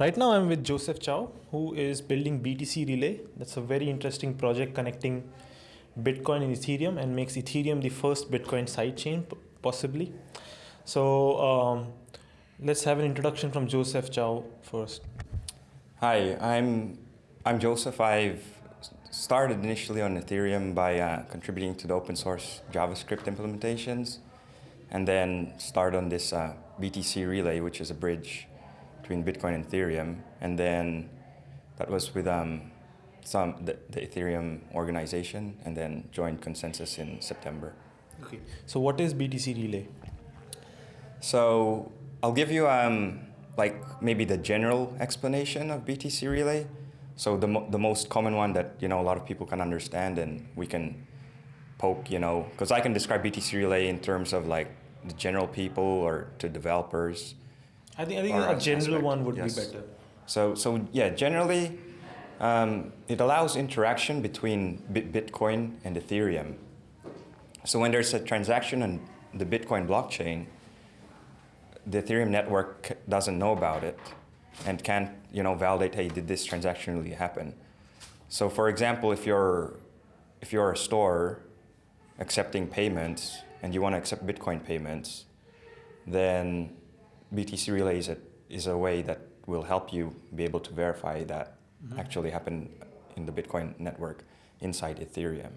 Right now, I'm with Joseph Chow, who is building BTC Relay. That's a very interesting project connecting Bitcoin and Ethereum and makes Ethereum the first Bitcoin sidechain, possibly. So, um, let's have an introduction from Joseph Chow first. Hi, I'm I'm Joseph. I've started initially on Ethereum by uh, contributing to the open source JavaScript implementations, and then start on this uh, BTC Relay, which is a bridge between Bitcoin and Ethereum, and then that was with um, some the, the, Ethereum organization, and then joined ConsenSys in September. Okay. So what is BTC Relay? So I'll give you um, like maybe the general explanation of BTC Relay. So the mo the most common one that you know a lot of people can understand, and we can poke, you know, because I can describe BTC Relay in terms of like the general people or to developers I think, I think a general aspect. one would yes. be better. So, so yeah, generally, um, it allows interaction between Bitcoin and Ethereum. So when there's a transaction on the Bitcoin blockchain, the Ethereum network doesn't know about it and can't you know, validate, hey, did this transaction really happen? So for example, if you're, if you're a store accepting payments and you want to accept Bitcoin payments, then BTC Relay is a, is a way that will help you be able to verify that mm -hmm. actually happened in the Bitcoin network inside Ethereum.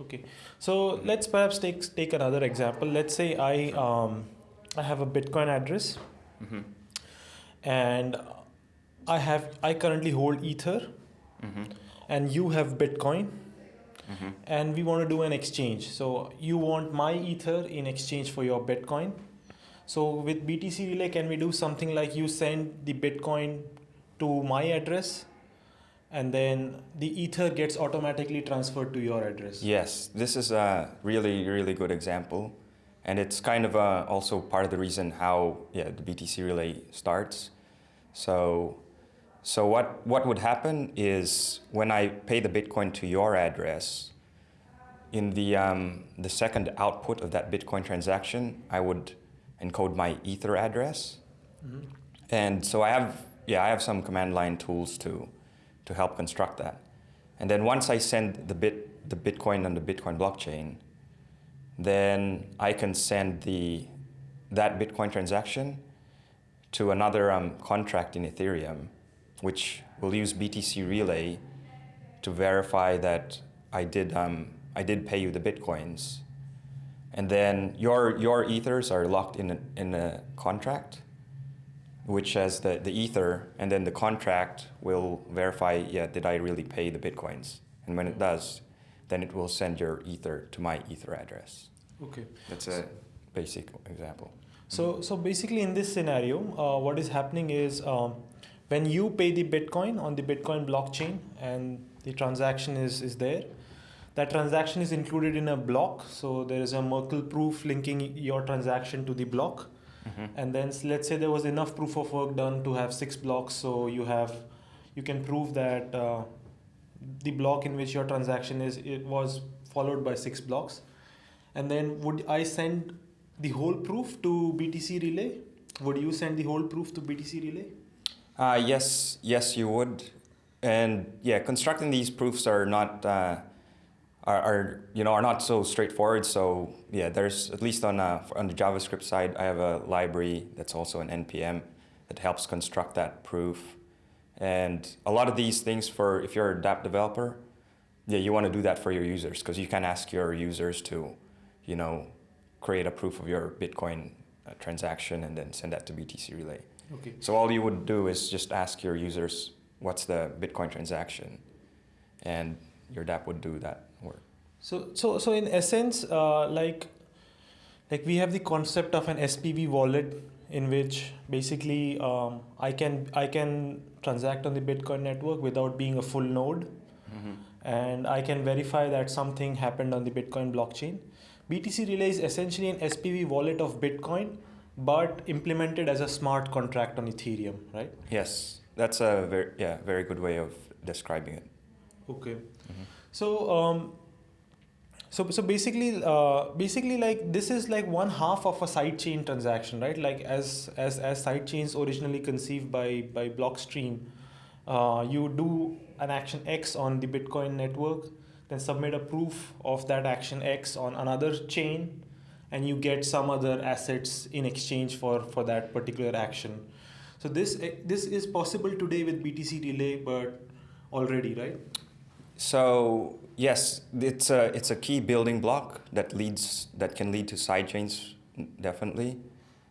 Okay, so let's perhaps take, take another example. Let's say I, um, I have a Bitcoin address mm -hmm. and I, have, I currently hold Ether mm -hmm. and you have Bitcoin mm-hmm. and we want to do an exchange. So you want my Ether in exchange for your Bitcoin so with BTC Relay, can we do something like you send the Bitcoin to my address and then the Ether gets automatically transferred to your address? Yes, this is a really, really good example. And it's kind of uh, also part of the reason how yeah, the BTC Relay starts. So, so what, what would happen is when I pay the Bitcoin to your address, in the, um, the second output of that Bitcoin transaction, I would encode my Ether address. Mm -hmm. And so I have, yeah, I have some command line tools to, to help construct that. And then once I send the bit, the Bitcoin on the Bitcoin blockchain, then I can send the, that Bitcoin transaction to another um, contract in Ethereum, which will use BTC Relay to verify that I did, um, I did pay you the Bitcoins and then your, your ethers are locked in a, in a contract, which has the, the ether, and then the contract will verify, yeah, did I really pay the bitcoins? And when it does, then it will send your ether to my ether address. Okay. That's a basic example. So, so basically in this scenario, uh, what is happening is um, when you pay the Bitcoin on the Bitcoin blockchain and the transaction is, is there, that transaction is included in a block. So there is a Merkle proof linking your transaction to the block. Mm-hmm. And then let's say there was enough proof of work done to have six blocks. So you have, you can prove that uh, the block in which your transaction is, it was followed by six blocks. And then would I send the whole proof to BTC Relay? Would you send the whole proof to BTC Relay? Uh, yes, yes, you would. And yeah, constructing these proofs are not uh, are, are, you know are not so straightforward. So yeah, there's at least on uh, on the JavaScript side, I have a library that's also an npm that helps construct that proof. And a lot of these things for if you're a dApp developer, yeah, you want to do that for your users because you can ask your users to, you know, create a proof of your Bitcoin uh, transaction and then send that to BTC Relay. Okay. So all you would do is just ask your users what's the Bitcoin transaction, and your dApp would do that. So, so, so in essence, uh, like, like we have the concept of an SPV wallet in which basically um, I can I can transact on the Bitcoin network without being a full node, mm-hmm. and I can verify that something happened on the Bitcoin blockchain. BTC Relay is essentially an SPV wallet of Bitcoin, but implemented as a smart contract on Ethereum, right? Yes, that's a very yeah very good way of describing it. Okay. Mm-hmm. So, um, So, so basically, uh, basically, like this is like one half of a sidechain transaction, right? Like as as as sidechains originally conceived by by Blockstream, uh, you do an action X on the Bitcoin network, then submit a proof of that action X on another chain, and you get some other assets in exchange for for that particular action. So this this is possible today with BTC Relay, but already, right? So yes, it's a it's a key building block that leads that can lead to sidechains. Definitely,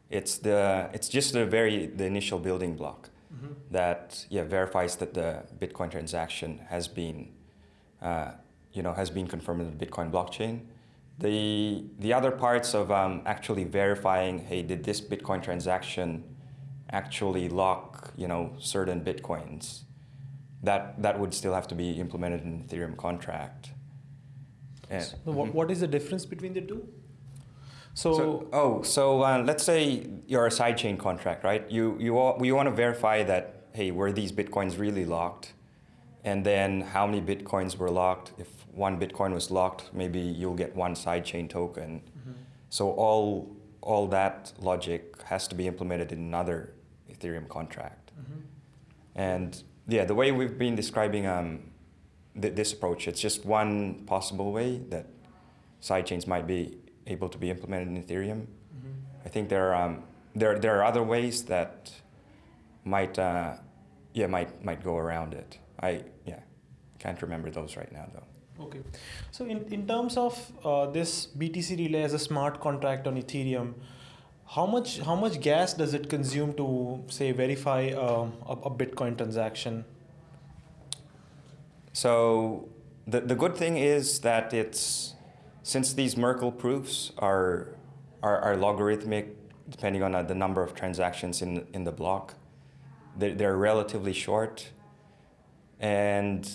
it's the it's just the very the initial building block Mm-hmm. that yeah verifies that the Bitcoin transaction has been uh, you know has been confirmed in the Bitcoin blockchain. The the other parts of um, actually verifying hey did this Bitcoin transaction actually lock you know certain bitcoins that that would still have to be implemented in Ethereum contract. And- So what, Mhm. what is the difference between the two? So, So, oh, so uh, let's say you're a sidechain contract, right? You you all, you want to verify that hey, were these bitcoins really locked, and then how many bitcoins were locked? If one bitcoin was locked, maybe you'll get one sidechain token. Mhm. So all all that logic has to be implemented in another Ethereum contract. Mhm. And yeah, the way we've been describing um, th- this approach, it's just one possible way that sidechains might be able to be implemented in Ethereum. Mhm. I think there are um, there there are other ways that might uh, yeah might might go around it. I yeah can't remember those right now though. Okay. So in, in terms of uh, this BTC relay as a smart contract on Ethereum, how much how much gas does it consume to say verify um, a, a Bitcoin transaction? So the the good thing is that it's since these Merkle proofs are are, are logarithmic depending on uh, the number of transactions in in the block, they're, they're relatively short, and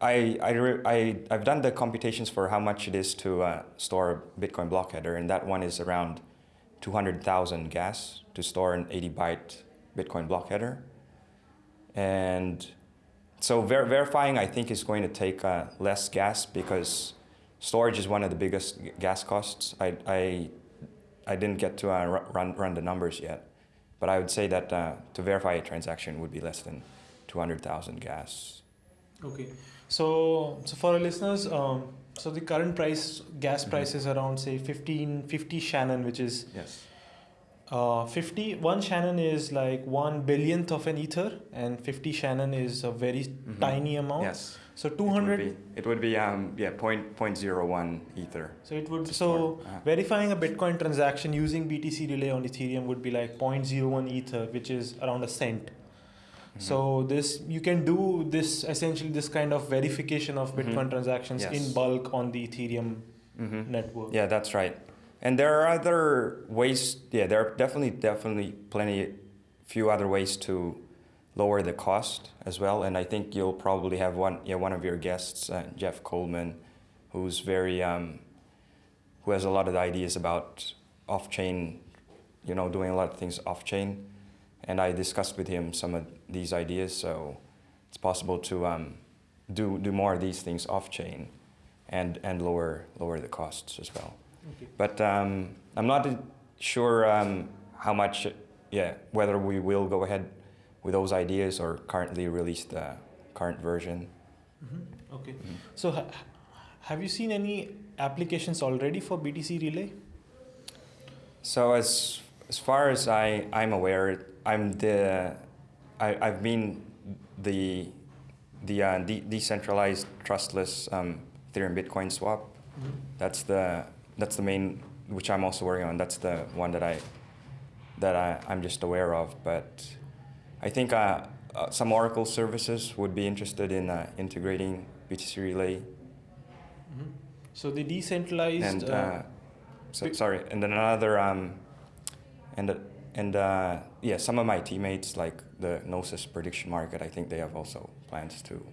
I I I I've done the computations for how much it is to uh, store a Bitcoin block header, and that one is around two hundred thousand gas to store an eighty byte Bitcoin block header, and so ver- verifying, I think, is going to take uh, less gas because storage is one of the biggest gas costs. I, I, I didn't get to uh, run, run the numbers yet, but I would say that uh, to verify a transaction would be less than 200,000 gas. Okay. So so for our listeners, um, so the current price gas Mhm. price is around say 15 50 Shannon, which is Yes. uh, 50 one Shannon is like one billionth of an ether, and 50 Shannon is a very Mhm. tiny amount. Yes. So It would 200 be, it would be um, yeah, point, point zero one ether. So it would so. Uh-huh. verifying a Bitcoin transaction using BTC Relay on Ethereum would be like 0.01 Ether, which is around a cent. Mhm. So this you can do this essentially this kind of verification of Bitcoin Mhm. transactions Yes. in bulk on the Ethereum Mhm. network. Yeah, that's right. And there are other ways. Yeah, there are definitely, definitely plenty, few other ways to lower the cost as well. And I think you'll probably have one, yeah, one of your guests, uh, Jeff Coleman, who's very, um, who has a lot of ideas about off-chain, you know, doing a lot of things off-chain. And I discussed with him some of these ideas, so it's possible to um, do do more of these things off-chain, and and lower lower the costs as well. Okay. But um, I'm not sure um, how much, yeah, whether we will go ahead with those ideas or currently release the current version. Mhm. Okay. Mhm. So ha- have you seen any applications already for BTC Relay? So as as far as I I'm aware, I'm the I I've been the the uh, de- decentralized trustless um, Ethereum Bitcoin swap. That's the that's the main which I'm also working on. That's the one that I that I, I'm just aware of. But I think uh, uh, some Oracle services would be interested in uh, integrating BTC Relay Mhm. So the decentralized. and uh, uh, so, sorry, and then another um, and uh, and uh, yeah, some of my teammates like the Gnosis prediction market. I think they have also plans to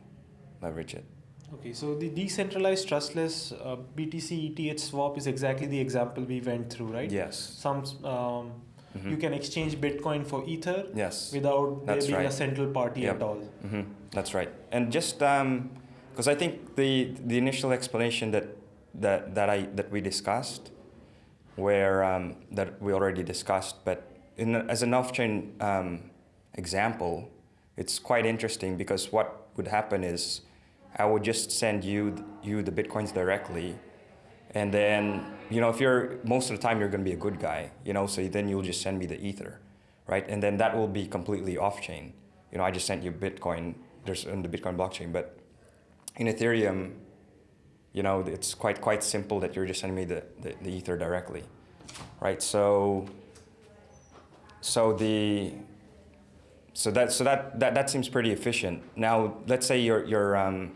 leverage it. Okay, so the decentralized trustless uh, BTC ETH swap is exactly the example we went through, right? Yes. Some um, Mhm. you can exchange Bitcoin for Ether Yes. without there That's being a central party Yep. at all. hmm That's right. And just because I think the the initial explanation that that, that, I, that we discussed, where um, that we already discussed, but in, as an off-chain um, example, it's quite interesting because what would happen is I would just send you you the bitcoins directly, and then you know if you're most of the time you're going to be a good guy, you know, so then you'll just send me the ether, right? And then that will be completely off-chain. You know, I just sent you Bitcoin. There's in the Bitcoin blockchain, but in Ethereum, you know, it's quite quite simple that you're just sending me the, the, the ether directly, right? So so the so that so that, that that seems pretty efficient. Now let's say you're you're um,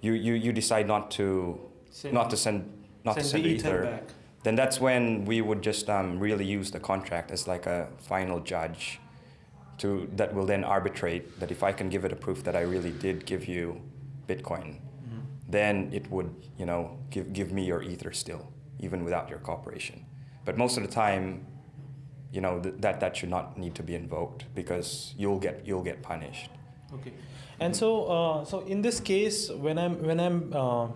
you, you you decide not to Send not to send not send to send the the ether ether. back. Then that's when we would just um, really use the contract as like a final judge to that will then arbitrate that if I can give it a proof that I really did give you Bitcoin. Then it would you know give give me your ether still even without your cooperation. But most of the time, you know th- that that should not need to be invoked because you'll get you'll get punished. Okay, and so uh, so in this case, when I'm when I'm uh,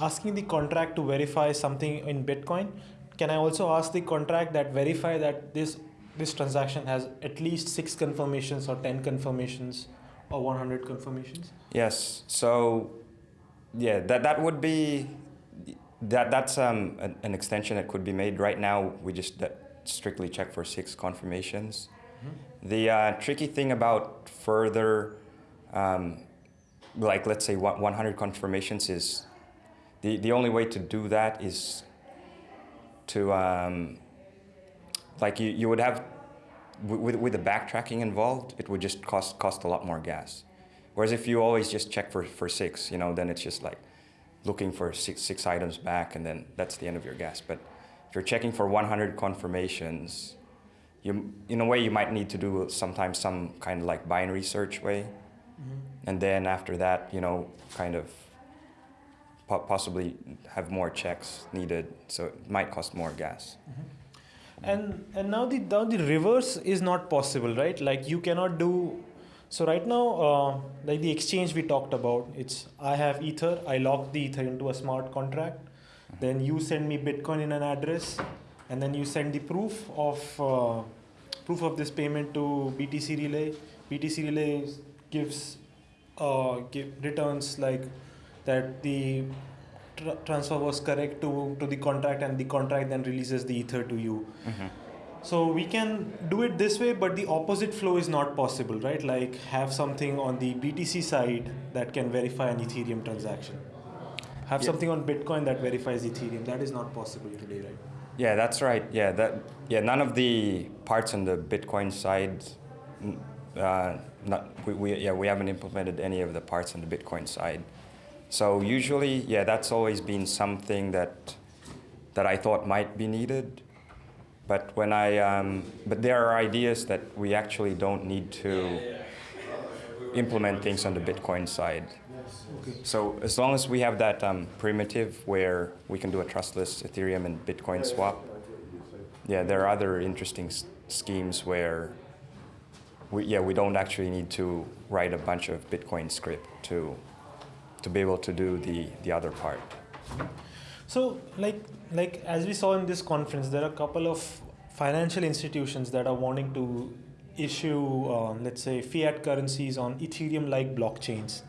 asking the contract to verify something in Bitcoin, can I also ask the contract that verify that this this transaction has at least six confirmations or ten confirmations or one hundred confirmations? Yes. So, yeah, that that would be that that's um, an, an extension that could be made. Right now, we just that strictly check for six confirmations. The uh, tricky thing about further, um, like let's say one- 100 confirmations is the the only way to do that is to um, like you, you would have with, with the backtracking involved, it would just cost cost a lot more gas. Whereas if you always just check for, for six, you know, then it's just like looking for six, six items back and then that's the end of your gas. But if you're checking for 100 confirmations, you, in a way you might need to do sometimes some kind of like binary search way. Mm-hmm. And then after that, you know, kind of po- possibly have more checks needed. So it might cost more gas. Mm-hmm. And and now the now the reverse is not possible, right? Like you cannot do. So right now, uh, like the exchange we talked about, it's I have Ether, I lock the Ether into a smart contract, then you send me Bitcoin in an address, and then you send the proof of uh, proof of this payment to BTC Relay. BTC Relay gives uh, give returns like that the tr- transfer was correct to to the contract, and the contract then releases the Ether to you. So we can do it this way, but the opposite flow is not possible, right? Like have something on the BTC side that can verify an Ethereum transaction. Have Yeah. something on Bitcoin that verifies Ethereum. That is not possible today, right? Yeah, that's right. Yeah, that yeah. None of the parts on the Bitcoin side, uh, not we, we yeah we haven't implemented any of the parts on the Bitcoin side. So usually, yeah, that's always been something that that I thought might be needed. But when I um, but there are ideas that we actually don't need to implement things on the Bitcoin side. Okay. So as long as we have that um, primitive where we can do a trustless Ethereum and Bitcoin swap, yeah, there are other interesting s- schemes where we, yeah, we don't actually need to write a bunch of Bitcoin script to, to be able to do the, the other part. So, like, like as we saw in this conference, there are a couple of financial institutions that are wanting to issue, uh, let's say, fiat currencies on Ethereum-like blockchains.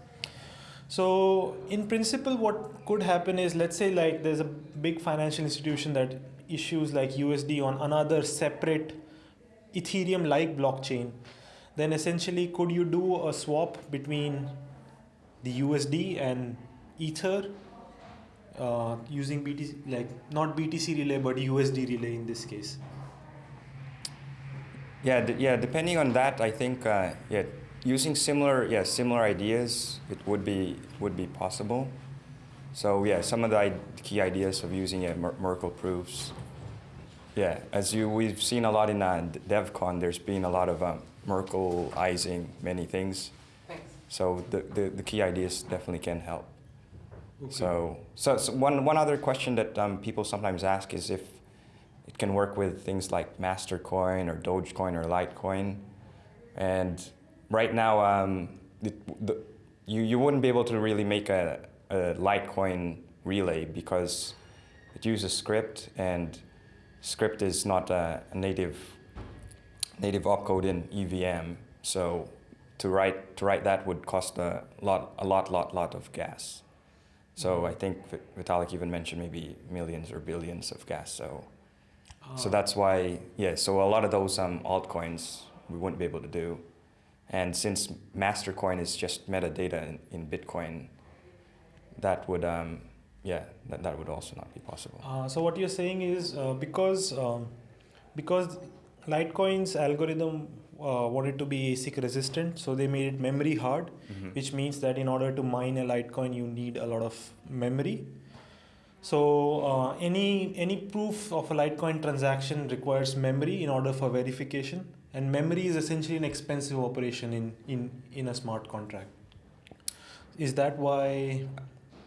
So, in principle, what could happen is, let's say, like, there's a big financial institution that issues like USD on another separate Ethereum-like blockchain. Then, essentially, could you do a swap between the USD and Ether uh, using BTC, like not BTC relay, but USD relay in this case. Yeah, d- yeah. Depending on that, I think uh, yeah, using similar yeah similar ideas, it would be would be possible. So yeah, some of the I- key ideas of using yeah, Mer- Merkle proofs. Yeah, as you we've seen a lot in uh, DevCon, there's been a lot of um, Merkleizing many things. Thanks. So the, the, the key ideas definitely can help. So, so, so one, one other question that um, people sometimes ask is if it can work with things like Mastercoin or Dogecoin or Litecoin. And right now, um, it, the, you, you wouldn't be able to really make a, a Litecoin relay because it uses scrypt and scrypt is not a, a native native opcode in EVM. So to write to write that would cost a lot a lot lot lot of gas. So I think Vitalik even mentioned maybe millions or billions of gas. So so that's why yeah. So a lot of those um, altcoins we wouldn't be able to do. And since Mastercoin is just metadata in, in Bitcoin, that would um, yeah that, that would also not be possible. Uh, so what you're saying is uh, because um, because Litecoin's algorithm uh, wanted to be ASIC resistant, so they made it memory hard, Mhm. which means that in order to mine a Litecoin, you need a lot of memory. So uh, any any proof of a Litecoin transaction requires memory in order for verification, and memory is essentially an expensive operation in in in a smart contract. Is that why?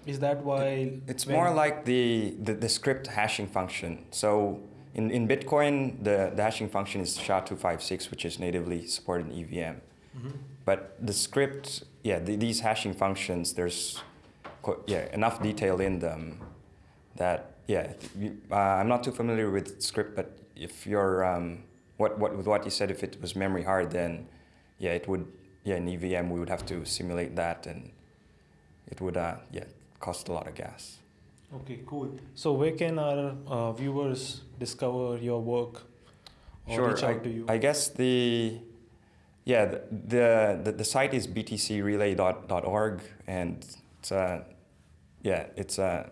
Is that why? It's more like the, the, the scrypt hashing function. So in, in Bitcoin, the, the hashing function is SHA-256, which is natively supported in EVM. Mhm. But the scrypt, yeah, the, these hashing functions, there's yeah, enough detail in them that, yeah, you, uh, I'm not too familiar with scrypt, but if you're, um, what, what, with what you said, if it was memory hard, then yeah, it would, yeah, in EVM, we would have to simulate that and it would, uh, yeah, cost a lot of gas. Okay, cool. So where can our uh, viewers discover your work or reach out I, to you? I guess the yeah the the, the, the site is btcrelay.org and it's uh, yeah it's uh,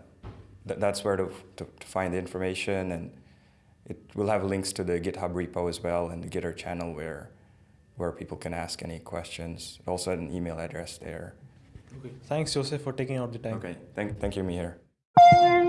th- that's where to, to, to find the information and it will have links to the GitHub repo as well and the Gitter channel where where people can ask any questions. Also an email address there. okay. Thanks, Joseph, for taking out the time. Okay, thank thank you, Mihir. Thank you.